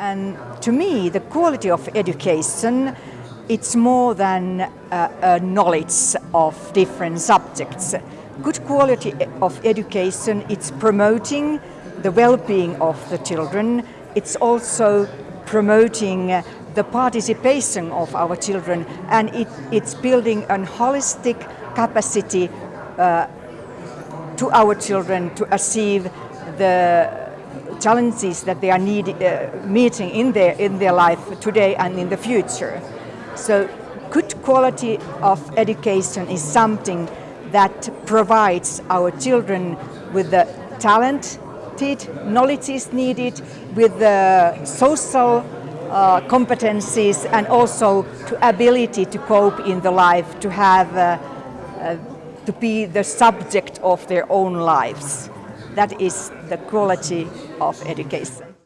And to me, the quality of education, it's more than uh, a knowledge of different subjects. Good quality of education, it's promoting the well-being of the children. It's also promoting the participation of our children and it, it's building a holistic capacity uh, to our children to achieve the challenges that they are need, uh, meeting in their, in their life today and in the future. So good quality of education is something that provides our children with the talent, knowledge is needed, with the social uh, competencies and also to ability to cope in the life, to have, uh, uh, to be the subject of their own lives. That is the quality of education.